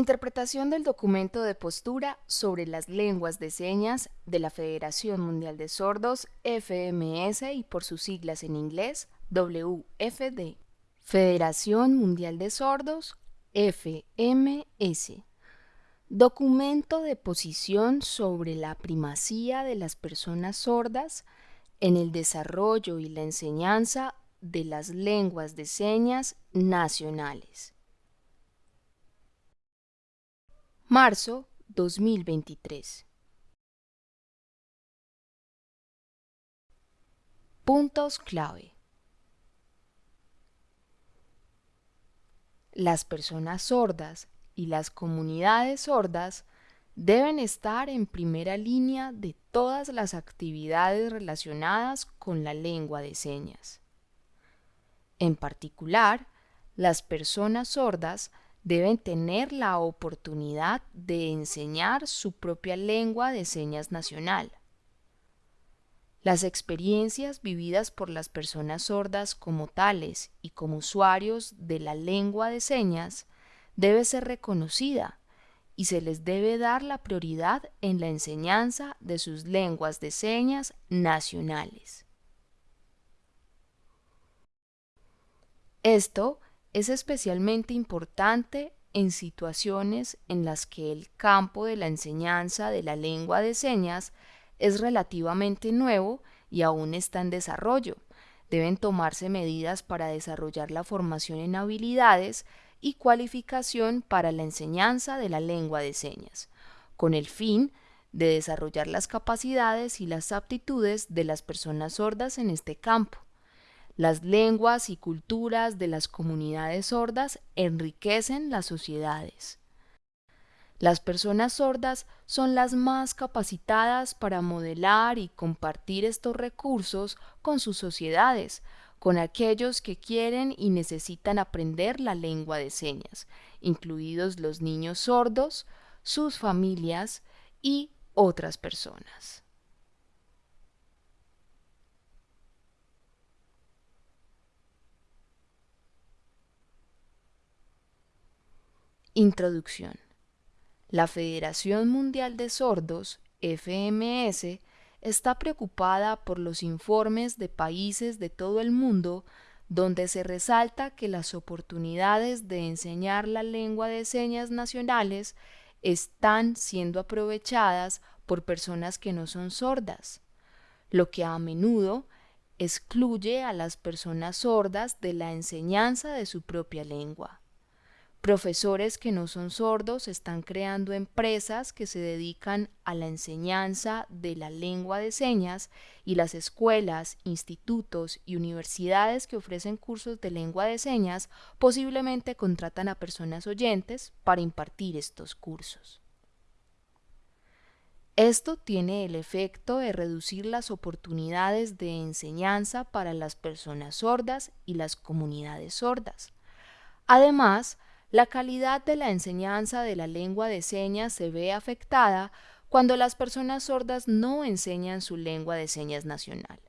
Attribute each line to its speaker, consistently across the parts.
Speaker 1: Interpretación del documento de postura sobre las lenguas de señas de la Federación Mundial de Sordos, FMS y por sus siglas en inglés, WFD. Federación Mundial de Sordos, FMS. Documento de posición sobre la primacía de las personas sordas en el desarrollo y la enseñanza de las lenguas de señas nacionales. Marzo 2023. Puntos clave. Las personas sordas y las comunidades sordas deben estar en primera línea de todas las actividades relacionadas con la lengua de señas. En particular, las personas sordas deben tener la oportunidad de enseñar su propia lengua de señas nacional. Las experiencias vividas por las personas sordas como tales y como usuarios de la lengua de señas debe ser reconocida y se les debe dar la prioridad en la enseñanza de sus lenguas de señas nacionales. Esto es especialmente importante en situaciones en las que el campo de la enseñanza de la lengua de señas es relativamente nuevo y aún está en desarrollo. Deben tomarse medidas para desarrollar la formación en habilidades y cualificación para la enseñanza de la lengua de señas, con el fin de desarrollar las capacidades y las aptitudes de las personas sordas en este campo. Las lenguas y culturas de las comunidades sordas enriquecen las sociedades. Las personas sordas son las más capacitadas para modelar y compartir estos recursos con sus sociedades, con aquellos que quieren y necesitan aprender la lengua de señas, incluidos los niños sordos, sus familias y otras personas. Introducción. La Federación Mundial de Sordos, FMS, está preocupada por los informes de países de todo el mundo donde se resalta que las oportunidades de enseñar la lengua de señas nacionales están siendo aprovechadas por personas que no son sordas, lo que a menudo excluye a las personas sordas de la enseñanza de su propia lengua. Profesores que no son sordos están creando empresas que se dedican a la enseñanza de la lengua de señas y las escuelas, institutos y universidades que ofrecen cursos de lengua de señas posiblemente contratan a personas oyentes para impartir estos cursos. Esto tiene el efecto de reducir las oportunidades de enseñanza para las personas sordas y las comunidades sordas. Además, la calidad de la enseñanza de la lengua de señas se ve afectada cuando las personas sordas no enseñan su lengua de señas nacional.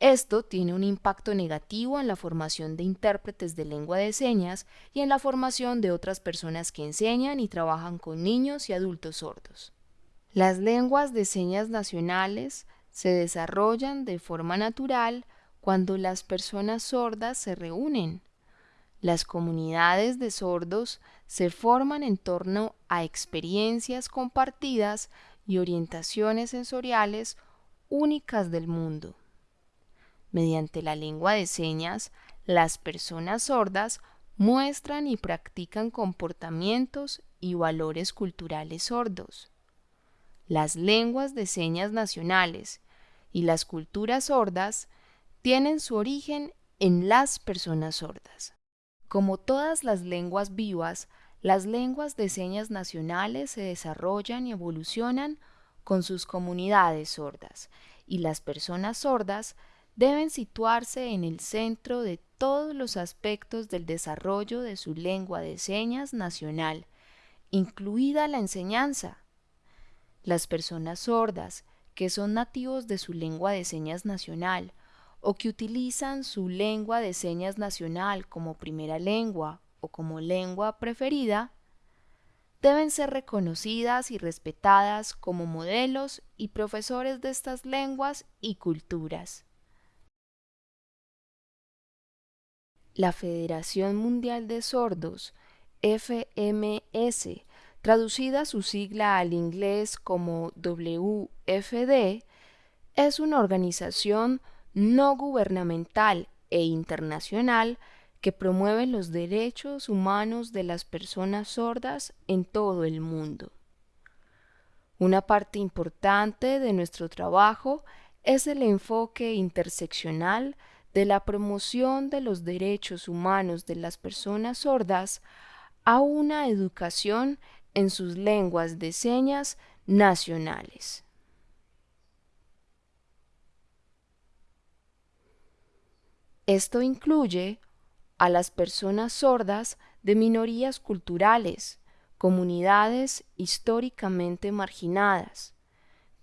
Speaker 1: Esto tiene un impacto negativo en la formación de intérpretes de lengua de señas y en la formación de otras personas que enseñan y trabajan con niños y adultos sordos. Las lenguas de señas nacionales se desarrollan de forma natural cuando las personas sordas se reúnen las comunidades de sordos se forman en torno a experiencias compartidas y orientaciones sensoriales únicas del mundo. Mediante la lengua de señas, las personas sordas muestran y practican comportamientos y valores culturales sordos. Las lenguas de señas nacionales y las culturas sordas tienen su origen en las personas sordas. Como todas las lenguas vivas, las lenguas de señas nacionales se desarrollan y evolucionan con sus comunidades sordas, y las personas sordas deben situarse en el centro de todos los aspectos del desarrollo de su lengua de señas nacional, incluida la enseñanza. Las personas sordas, que son nativos de su lengua de señas nacional, o que utilizan su lengua de señas nacional como primera lengua o como lengua preferida, deben ser reconocidas y respetadas como modelos y profesores de estas lenguas y culturas. La Federación Mundial de Sordos, FMS, traducida su sigla al inglés como WFD, es una organización no gubernamental e internacional que promueve los derechos humanos de las personas sordas en todo el mundo. Una parte importante de nuestro trabajo es el enfoque interseccional de la promoción de los derechos humanos de las personas sordas a una educación en sus lenguas de señas nacionales. Esto incluye a las personas sordas de minorías culturales, comunidades históricamente marginadas,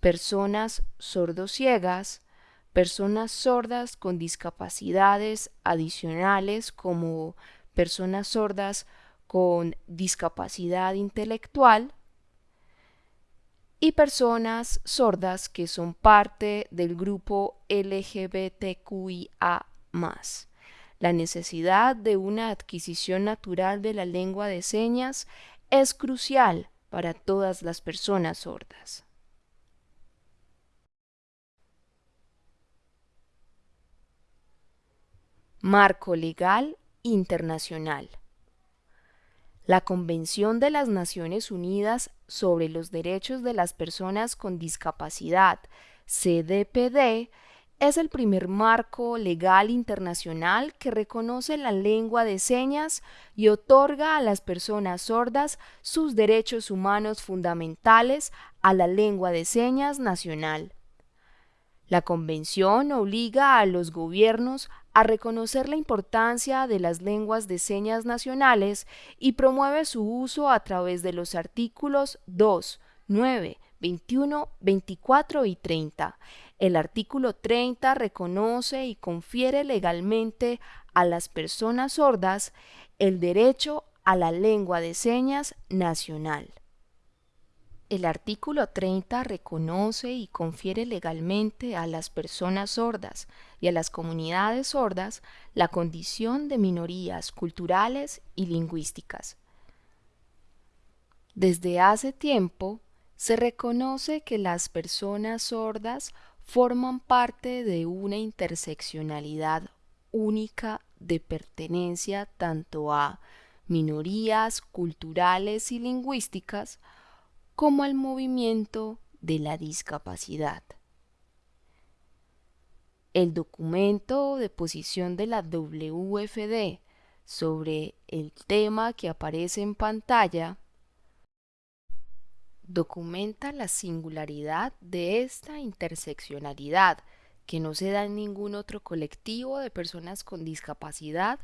Speaker 1: personas sordociegas, personas sordas con discapacidades adicionales como personas sordas con discapacidad intelectual y personas sordas que son parte del grupo LGBTQIA la necesidad de una adquisición natural de la lengua de señas es crucial para todas las personas sordas. Marco Legal Internacional La Convención de las Naciones Unidas sobre los Derechos de las Personas con Discapacidad, CDPD, es el primer marco legal internacional que reconoce la lengua de señas y otorga a las personas sordas sus derechos humanos fundamentales a la lengua de señas nacional. La Convención obliga a los gobiernos a reconocer la importancia de las lenguas de señas nacionales y promueve su uso a través de los artículos 2, 9, 21, 24 y 30 el artículo 30 reconoce y confiere legalmente a las personas sordas el derecho a la lengua de señas nacional. El artículo 30 reconoce y confiere legalmente a las personas sordas y a las comunidades sordas la condición de minorías culturales y lingüísticas. Desde hace tiempo se reconoce que las personas sordas forman parte de una interseccionalidad única de pertenencia tanto a minorías culturales y lingüísticas como al movimiento de la discapacidad. El documento de posición de la WFD sobre el tema que aparece en pantalla documenta la singularidad de esta interseccionalidad que no se da en ningún otro colectivo de personas con discapacidad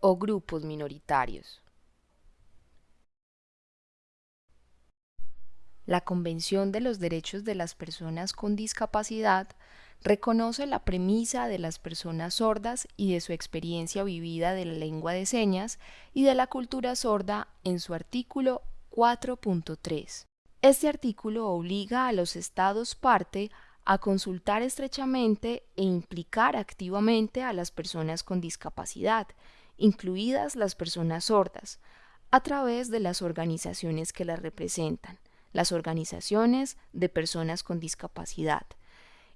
Speaker 1: o grupos minoritarios. La Convención de los Derechos de las Personas con Discapacidad reconoce la premisa de las personas sordas y de su experiencia vivida de la lengua de señas y de la cultura sorda en su artículo 4.3. Este artículo obliga a los Estados parte a consultar estrechamente e implicar activamente a las personas con discapacidad, incluidas las personas sordas, a través de las organizaciones que las representan, las organizaciones de personas con discapacidad.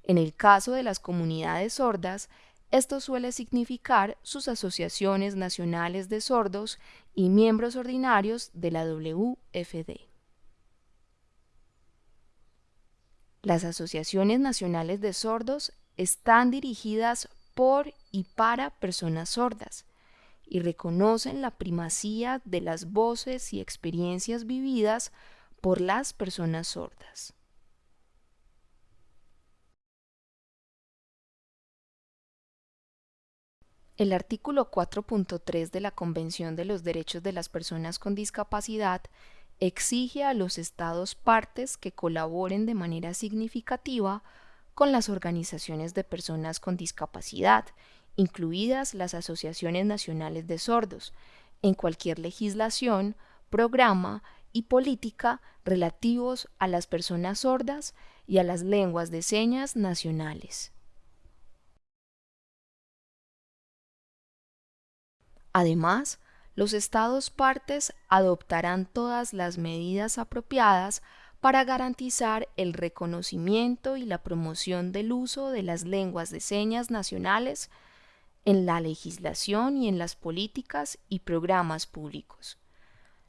Speaker 1: En el caso de las comunidades sordas, esto suele significar sus asociaciones nacionales de sordos y miembros ordinarios de la WFD. Las asociaciones nacionales de sordos están dirigidas por y para personas sordas y reconocen la primacía de las voces y experiencias vividas por las personas sordas. El artículo 4.3 de la Convención de los Derechos de las Personas con Discapacidad exige a los estados partes que colaboren de manera significativa con las organizaciones de personas con discapacidad, incluidas las asociaciones nacionales de sordos, en cualquier legislación, programa y política relativos a las personas sordas y a las lenguas de señas nacionales. Además, los Estados partes adoptarán todas las medidas apropiadas para garantizar el reconocimiento y la promoción del uso de las lenguas de señas nacionales en la legislación y en las políticas y programas públicos.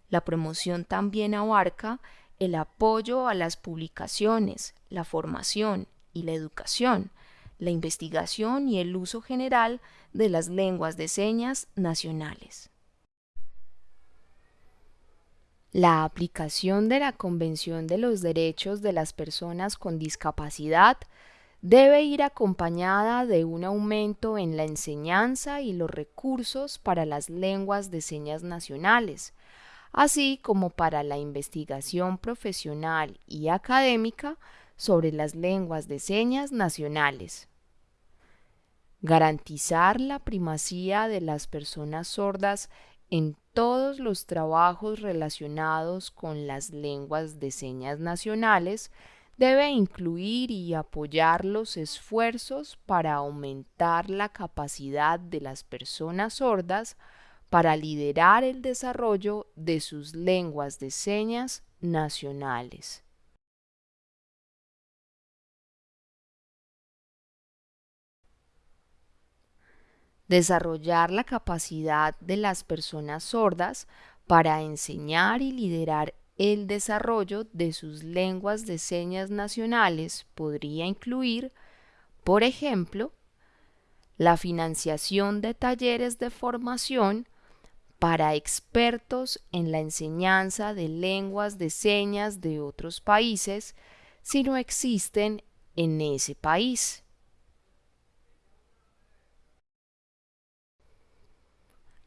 Speaker 1: La promoción también abarca el apoyo a las publicaciones, la formación y la educación, la investigación y el uso general de las lenguas de señas nacionales. La aplicación de la Convención de los Derechos de las Personas con Discapacidad debe ir acompañada de un aumento en la enseñanza y los recursos para las lenguas de señas nacionales, así como para la investigación profesional y académica sobre las lenguas de señas nacionales. Garantizar la primacía de las personas sordas en todos los trabajos relacionados con las lenguas de señas nacionales debe incluir y apoyar los esfuerzos para aumentar la capacidad de las personas sordas para liderar el desarrollo de sus lenguas de señas nacionales. Desarrollar la capacidad de las personas sordas para enseñar y liderar el desarrollo de sus lenguas de señas nacionales podría incluir, por ejemplo, la financiación de talleres de formación para expertos en la enseñanza de lenguas de señas de otros países si no existen en ese país.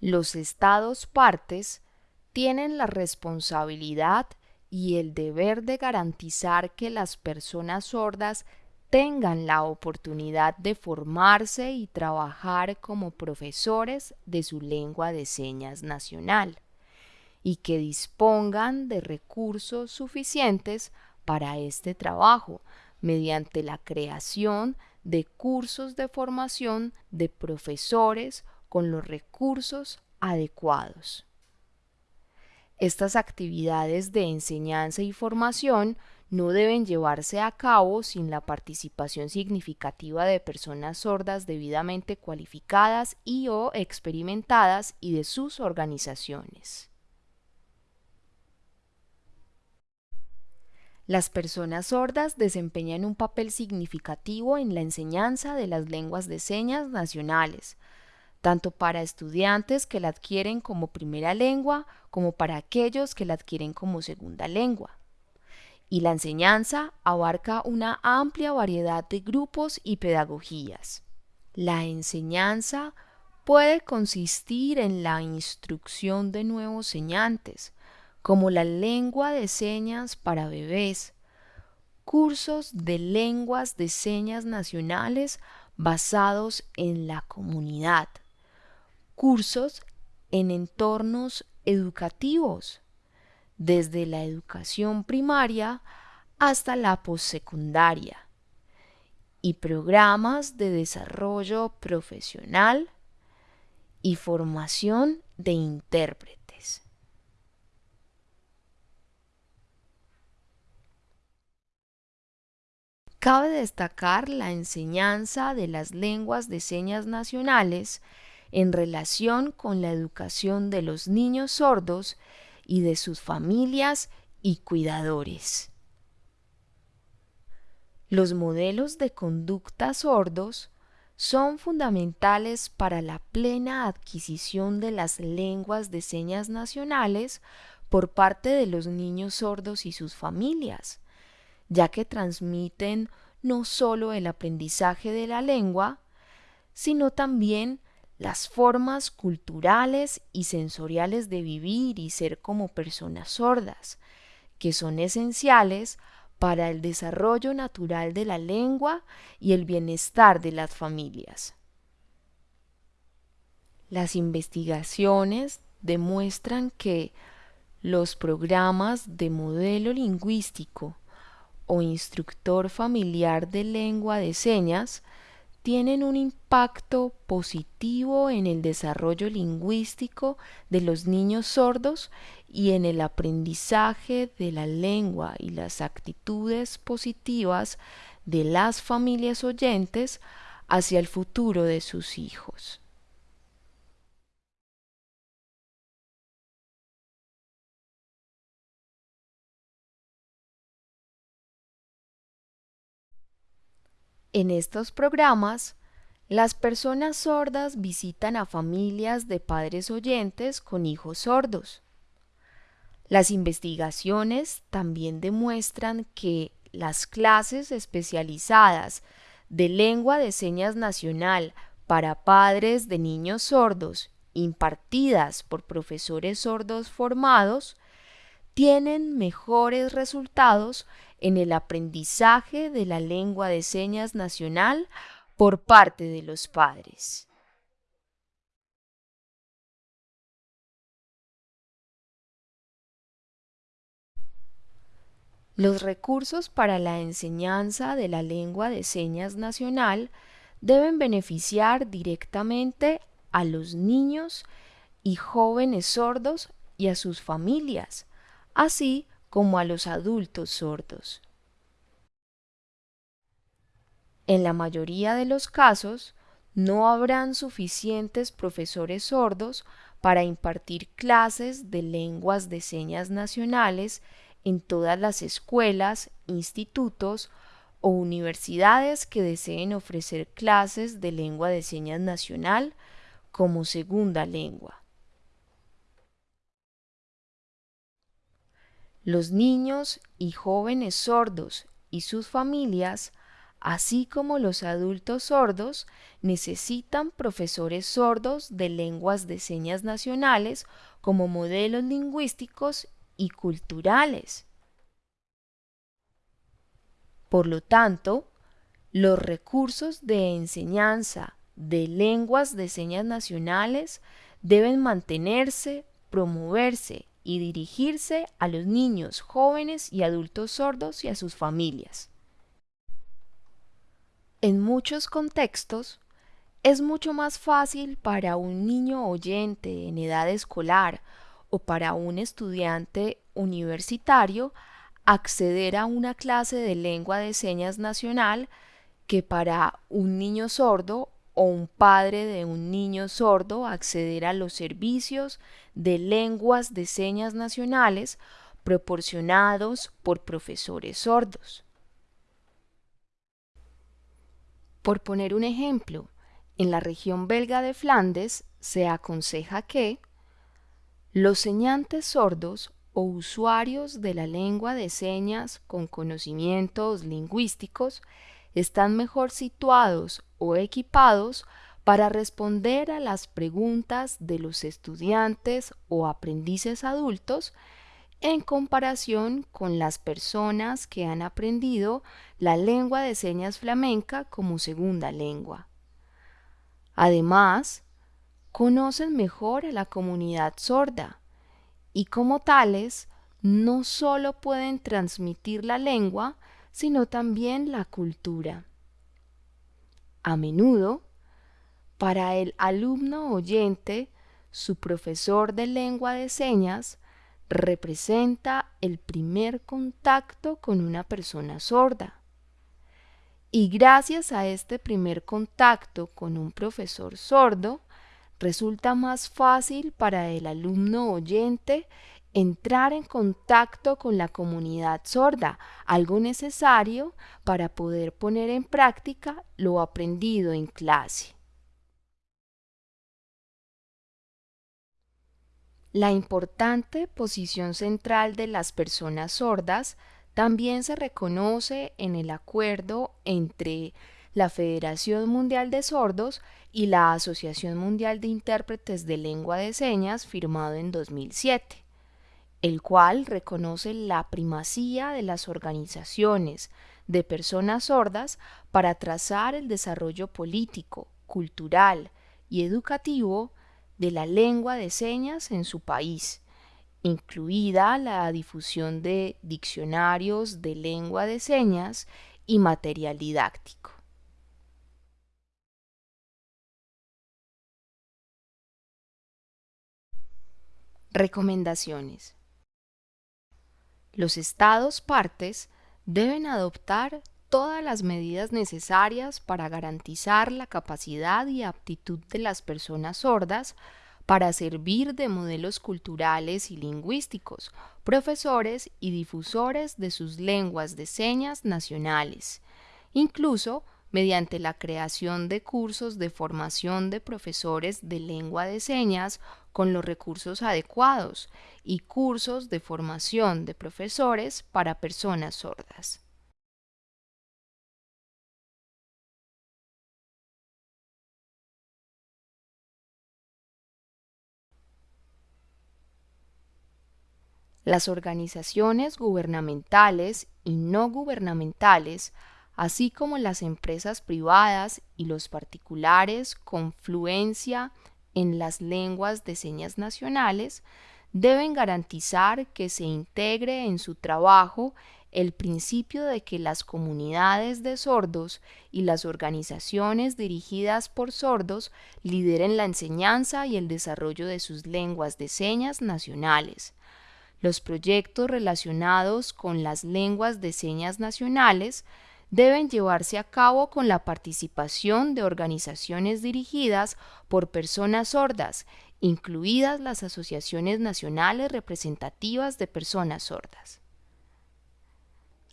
Speaker 1: Los estados partes tienen la responsabilidad y el deber de garantizar que las personas sordas tengan la oportunidad de formarse y trabajar como profesores de su lengua de señas nacional y que dispongan de recursos suficientes para este trabajo mediante la creación de cursos de formación de profesores con los recursos adecuados. Estas actividades de enseñanza y formación no deben llevarse a cabo sin la participación significativa de personas sordas debidamente cualificadas y o experimentadas y de sus organizaciones. Las personas sordas desempeñan un papel significativo en la enseñanza de las lenguas de señas nacionales, tanto para estudiantes que la adquieren como primera lengua como para aquellos que la adquieren como segunda lengua. Y la enseñanza abarca una amplia variedad de grupos y pedagogías. La enseñanza puede consistir en la instrucción de nuevos señantes, como la lengua de señas para bebés, cursos de lenguas de señas nacionales basados en la comunidad, cursos en entornos educativos, desde la educación primaria hasta la postsecundaria, y programas de desarrollo profesional y formación de intérpretes. Cabe destacar la enseñanza de las lenguas de señas nacionales en relación con la educación de los niños sordos y de sus familias y cuidadores. Los modelos de conducta sordos son fundamentales para la plena adquisición de las lenguas de señas nacionales por parte de los niños sordos y sus familias, ya que transmiten no solo el aprendizaje de la lengua, sino también las formas culturales y sensoriales de vivir y ser como personas sordas, que son esenciales para el desarrollo natural de la lengua y el bienestar de las familias. Las investigaciones demuestran que los programas de modelo lingüístico o instructor familiar de lengua de señas tienen un impacto positivo en el desarrollo lingüístico de los niños sordos y en el aprendizaje de la lengua y las actitudes positivas de las familias oyentes hacia el futuro de sus hijos. En estos programas, las personas sordas visitan a familias de padres oyentes con hijos sordos. Las investigaciones también demuestran que las clases especializadas de lengua de señas nacional para padres de niños sordos impartidas por profesores sordos formados tienen mejores resultados en el aprendizaje de la lengua de señas nacional por parte de los padres. Los recursos para la enseñanza de la lengua de señas nacional deben beneficiar directamente a los niños y jóvenes sordos y a sus familias, así como a los adultos sordos. En la mayoría de los casos, no habrán suficientes profesores sordos para impartir clases de lenguas de señas nacionales en todas las escuelas, institutos o universidades que deseen ofrecer clases de lengua de señas nacional como segunda lengua. Los niños y jóvenes sordos y sus familias, así como los adultos sordos, necesitan profesores sordos de lenguas de señas nacionales como modelos lingüísticos y culturales. Por lo tanto, los recursos de enseñanza de lenguas de señas nacionales deben mantenerse, promoverse y dirigirse a los niños, jóvenes y adultos sordos y a sus familias. En muchos contextos, es mucho más fácil para un niño oyente en edad escolar o para un estudiante universitario acceder a una clase de lengua de señas nacional que para un niño sordo o un padre de un niño sordo acceder a los servicios de lenguas de señas nacionales proporcionados por profesores sordos. Por poner un ejemplo, en la región belga de Flandes se aconseja que los señantes sordos o usuarios de la lengua de señas con conocimientos lingüísticos están mejor situados o equipados para responder a las preguntas de los estudiantes o aprendices adultos en comparación con las personas que han aprendido la lengua de señas flamenca como segunda lengua. Además, conocen mejor a la comunidad sorda y como tales no solo pueden transmitir la lengua, sino también la cultura. A menudo, para el alumno oyente, su profesor de lengua de señas representa el primer contacto con una persona sorda. Y gracias a este primer contacto con un profesor sordo, resulta más fácil para el alumno oyente entrar en contacto con la comunidad sorda, algo necesario para poder poner en práctica lo aprendido en clase. La importante posición central de las personas sordas también se reconoce en el acuerdo entre la Federación Mundial de Sordos y la Asociación Mundial de Intérpretes de Lengua de Señas firmado en 2007 el cual reconoce la primacía de las organizaciones de personas sordas para trazar el desarrollo político, cultural y educativo de la lengua de señas en su país incluida la difusión de diccionarios de lengua de señas y material didáctico. Recomendaciones. Los estados partes deben adoptar todas las medidas necesarias para garantizar la capacidad y aptitud de las personas sordas para servir de modelos culturales y lingüísticos, profesores y difusores de sus lenguas de señas nacionales, incluso mediante la creación de cursos de formación de profesores de lengua de señas con los recursos adecuados y cursos de formación de profesores para personas sordas. Las organizaciones gubernamentales y no gubernamentales así como las empresas privadas y los particulares con fluencia en las lenguas de señas nacionales, deben garantizar que se integre en su trabajo el principio de que las comunidades de sordos y las organizaciones dirigidas por sordos lideren la enseñanza y el desarrollo de sus lenguas de señas nacionales. Los proyectos relacionados con las lenguas de señas nacionales deben llevarse a cabo con la participación de organizaciones dirigidas por personas sordas, incluidas las asociaciones nacionales representativas de personas sordas.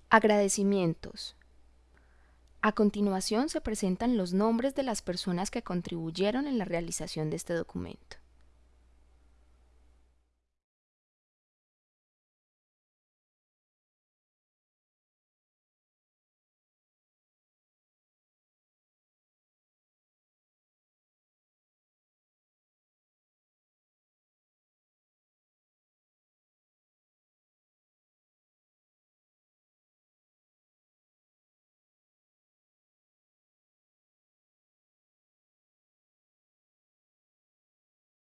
Speaker 1: Agradecimientos. A continuación se presentan los nombres de las personas que contribuyeron en la realización de este documento.